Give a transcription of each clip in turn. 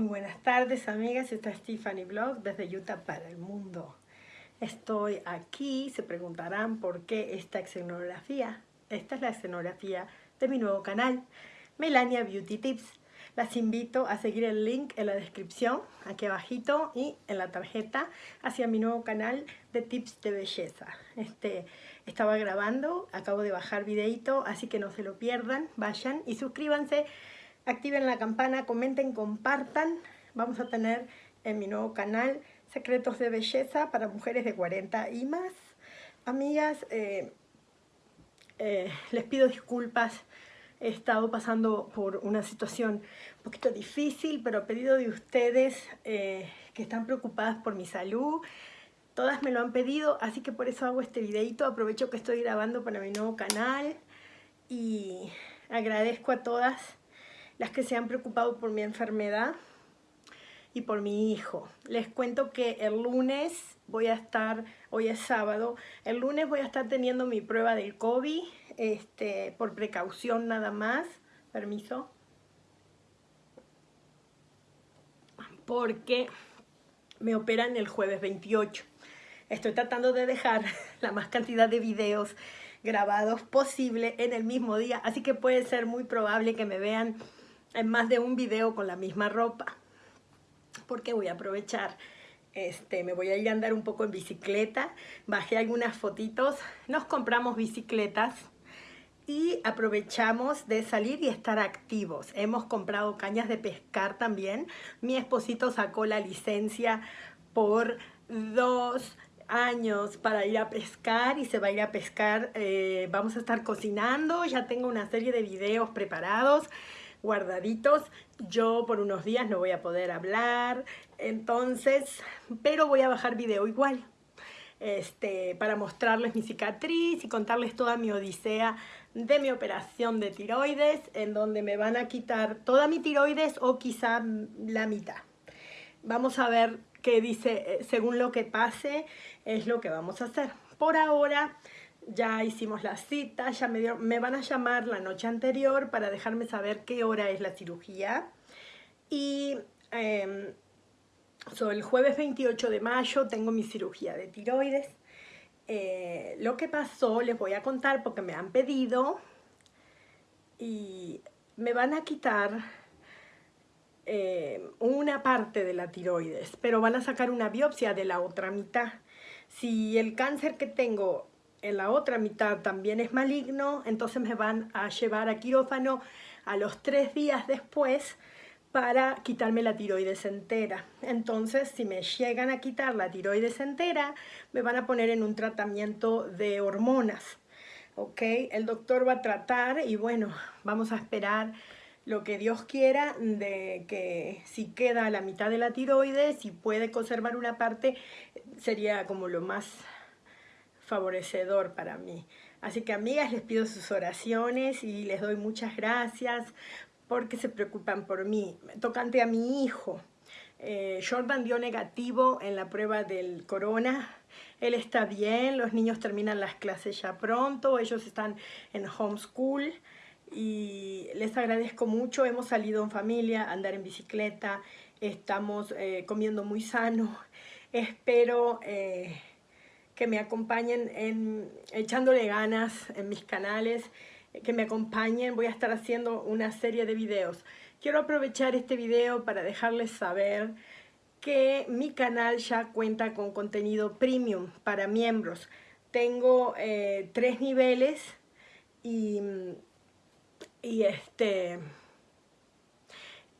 Muy buenas tardes amigas, esta es Tiffany Blog desde Utah para el mundo. Estoy aquí, se preguntarán por qué esta escenografía. Esta es la escenografía de mi nuevo canal, Melania Beauty Tips. Las invito a seguir el link en la descripción, aquí abajito y en la tarjeta, hacia mi nuevo canal de tips de belleza. Este, estaba grabando, acabo de bajar videito, así que no se lo pierdan, vayan y suscríbanse activen la campana, comenten, compartan. Vamos a tener en mi nuevo canal secretos de belleza para mujeres de 40 y más. Amigas, eh, eh, les pido disculpas. He estado pasando por una situación un poquito difícil, pero a pedido de ustedes eh, que están preocupadas por mi salud, todas me lo han pedido, así que por eso hago este videito. Aprovecho que estoy grabando para mi nuevo canal y agradezco a todas las que se han preocupado por mi enfermedad y por mi hijo. Les cuento que el lunes voy a estar, hoy es sábado, el lunes voy a estar teniendo mi prueba del COVID, este, por precaución nada más, permiso, porque me operan el jueves 28. Estoy tratando de dejar la más cantidad de videos grabados posible en el mismo día, así que puede ser muy probable que me vean en más de un video con la misma ropa porque voy a aprovechar este, me voy a ir a andar un poco en bicicleta bajé algunas fotitos nos compramos bicicletas y aprovechamos de salir y estar activos. Hemos comprado cañas de pescar también. Mi esposito sacó la licencia por dos años para ir a pescar y se va a ir a pescar. Eh, vamos a estar cocinando. Ya tengo una serie de videos preparados guardaditos. Yo por unos días no voy a poder hablar, entonces, pero voy a bajar video igual. Este, para mostrarles mi cicatriz y contarles toda mi odisea de mi operación de tiroides, en donde me van a quitar toda mi tiroides o quizá la mitad. Vamos a ver qué dice, eh, según lo que pase, es lo que vamos a hacer. Por ahora, ya hicimos la cita, ya me, me van a llamar la noche anterior para dejarme saber qué hora es la cirugía. Y eh, el jueves 28 de mayo tengo mi cirugía de tiroides. Eh, lo que pasó les voy a contar porque me han pedido y me van a quitar eh, una parte de la tiroides, pero van a sacar una biopsia de la otra mitad. Si el cáncer que tengo en la otra mitad también es maligno, entonces me van a llevar a quirófano a los tres días después para quitarme la tiroides entera. Entonces, si me llegan a quitar la tiroides entera, me van a poner en un tratamiento de hormonas. ¿Ok? El doctor va a tratar y bueno, vamos a esperar lo que Dios quiera de que si queda la mitad de la tiroides, si puede conservar una parte, sería como lo más favorecedor para mí. Así que amigas, les pido sus oraciones y les doy muchas gracias porque se preocupan por mí. Tocante a mi hijo, eh, Jordan dio negativo en la prueba del corona. Él está bien, los niños terminan las clases ya pronto, ellos están en homeschool y les agradezco mucho. Hemos salido en familia andar en bicicleta, estamos eh, comiendo muy sano. Espero... Eh, que me acompañen en, echándole ganas en mis canales, que me acompañen, voy a estar haciendo una serie de videos. Quiero aprovechar este video para dejarles saber que mi canal ya cuenta con contenido premium para miembros. Tengo eh, tres niveles y, y este...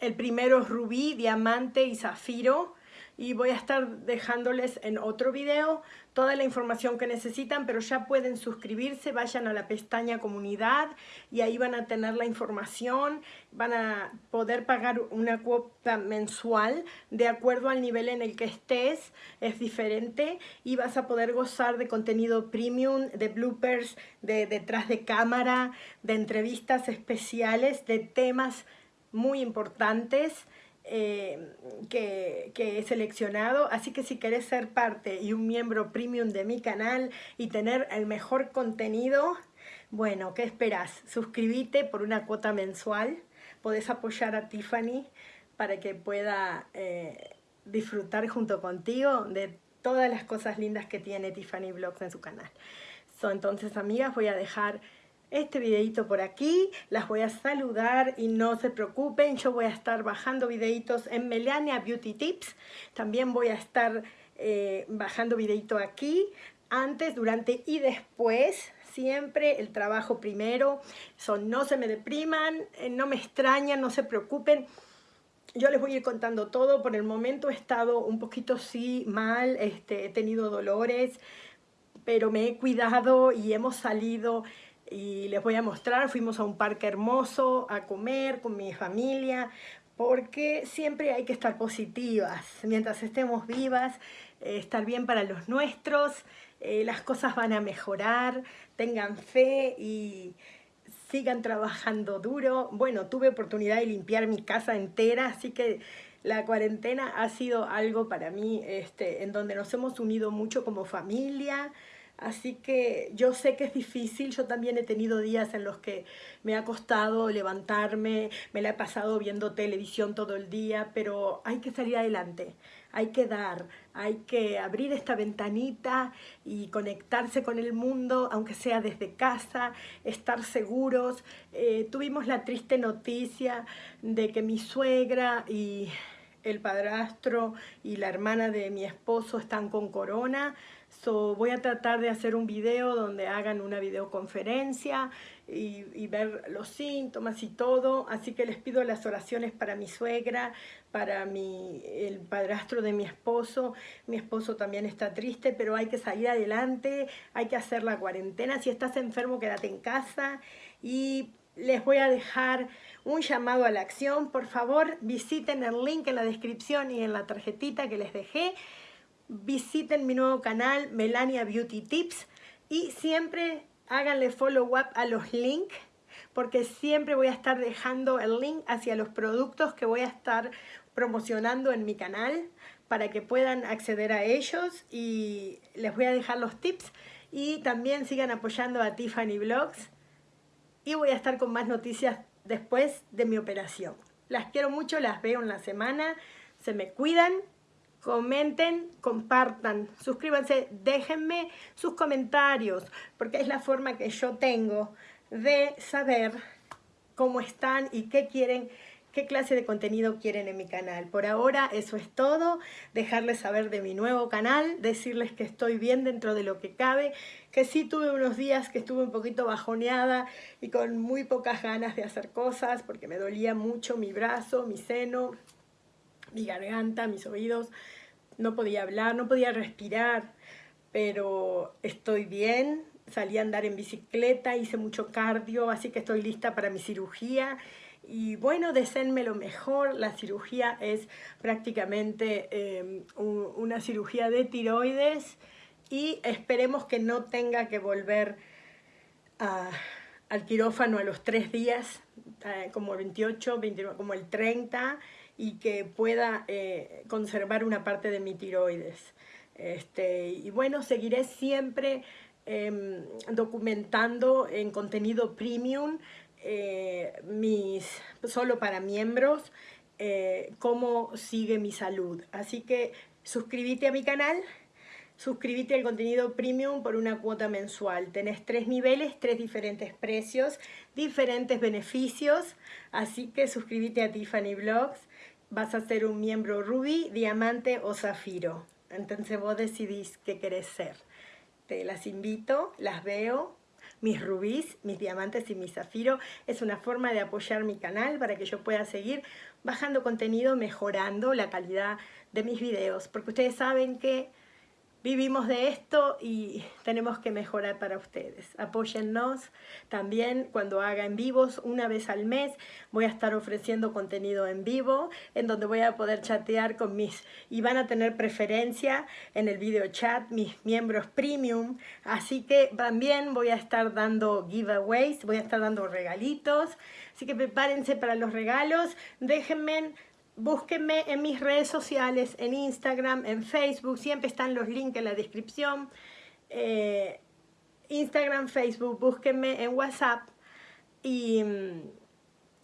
El primero es rubí, diamante y zafiro y voy a estar dejándoles en otro video toda la información que necesitan, pero ya pueden suscribirse, vayan a la pestaña comunidad y ahí van a tener la información, van a poder pagar una cuota mensual de acuerdo al nivel en el que estés, es diferente y vas a poder gozar de contenido premium, de bloopers, de detrás de cámara, de entrevistas especiales, de temas muy importantes, eh, que, que, he seleccionado. Así que si querés ser parte y un miembro premium de mi canal y tener el mejor contenido, bueno, ¿qué esperas? Suscríbete por una cuota mensual. Podés apoyar a Tiffany para que pueda eh, disfrutar junto contigo de todas las cosas lindas que tiene Tiffany Vlogs en su canal. entonces, amigas, voy a dejar este videito por aquí, las voy a saludar y no se preocupen, yo voy a estar bajando videitos en Melania Beauty Tips, también voy a estar eh, bajando videito aquí, antes, durante y después, siempre el trabajo primero, son no se me depriman, eh, no me extrañan, no se preocupen, yo les voy a ir contando todo, por el momento he estado un poquito sí mal, este, he tenido dolores, pero me he cuidado y hemos salido y les voy a mostrar, fuimos a un parque hermoso a comer con mi familia, porque siempre hay que estar positivas, mientras estemos vivas, eh, estar bien para los nuestros, eh, las cosas van a mejorar, tengan fe y sigan trabajando duro. Bueno, tuve oportunidad de limpiar mi casa entera, así que la cuarentena ha sido algo para mí este, en donde nos hemos unido mucho como familia, Así que yo sé que es difícil, yo también he tenido días en los que me ha costado levantarme, me la he pasado viendo televisión todo el día, pero hay que salir adelante, hay que dar, hay que abrir esta ventanita y conectarse con el mundo, aunque sea desde casa, estar seguros. Eh, tuvimos la triste noticia de que mi suegra y el padrastro y la hermana de mi esposo están con corona, So, voy a tratar de hacer un video donde hagan una videoconferencia y, ver los síntomas y todo. Así que les pido las oraciones para mi suegra, para mi, el padrastro de mi esposo. Mi esposo también está triste, pero hay que salir adelante, hay que hacer la cuarentena. Si estás enfermo, quédate en casa. Y les voy a dejar un llamado a la acción. Por favor, visiten el link en la descripción y en la tarjetita que les dejé visiten mi nuevo canal Melania Beauty Tips y siempre háganle follow up a los links porque siempre voy a estar dejando el link hacia los productos que voy a estar promocionando en mi canal para que puedan acceder a ellos y les voy a dejar los tips y también sigan apoyando a Tiffany Vlogs y voy a estar con más noticias después de mi operación. Las quiero mucho, las veo en la semana, se me cuidan comenten, compartan, suscríbanse, déjenme sus comentarios, porque es la forma que yo tengo de saber cómo están y qué quieren, qué clase de contenido quieren en mi canal. Por ahora eso es todo, dejarles saber de mi nuevo canal, decirles que estoy bien dentro de lo que cabe, que sí tuve unos días que estuve un poquito bajoneada y con muy pocas ganas de hacer cosas, porque me dolía mucho mi brazo, mi seno, mi garganta, mis oídos, no podía hablar, no podía respirar, pero estoy bien, salí a andar en bicicleta, hice mucho cardio, así que estoy lista para mi cirugía. Y bueno, deseenme lo mejor, la cirugía es prácticamente em, una cirugía de tiroides y esperemos que no tenga que volver al quirófano a los tres días, eh, como el 28, 29, como el 30, y que pueda eh, conservar una parte de mi tiroides. Este, y bueno, seguiré siempre em, documentando en contenido premium, eh, mis, solo para miembros, eh, cómo sigue mi salud. Así que suscríbete a mi canal, suscríbete al contenido premium por una cuota mensual. Tenés tres niveles, tres diferentes precios, diferentes beneficios, así que suscríbete a Tiffany Vlogs vas a ser un miembro rubí, diamante o zafiro. Entonces vos decidís qué querés ser. Te las invito, las veo, mis rubíes, mis diamantes y mis zafiro. Es una forma de apoyar mi canal para que yo pueda seguir bajando contenido, mejorando la calidad de mis videos. Porque ustedes saben que vivimos de esto y tenemos que mejorar para ustedes. Apóyennos también cuando haga en vivos una vez al mes. Voy a estar ofreciendo contenido en vivo en donde voy a poder chatear con mis y van a tener preferencia en el video chat mis miembros premium. Así que también voy a estar dando giveaways, voy a estar dando regalitos. Así que prepárense para los regalos. Déjenme búsquenme en mis redes sociales, en Instagram, en Facebook, siempre están los links en la descripción. Eh, Instagram, Facebook, búsquenme en WhatsApp y,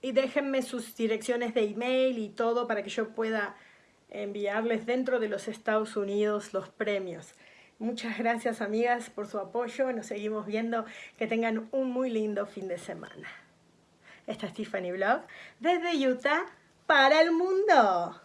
y déjenme sus direcciones de email y todo para que yo pueda enviarles dentro de los Estados Unidos los premios. Muchas gracias amigas por su apoyo, nos seguimos viendo, que tengan un muy lindo fin de semana. Esta es Tiffany Blog desde Utah para el mundo.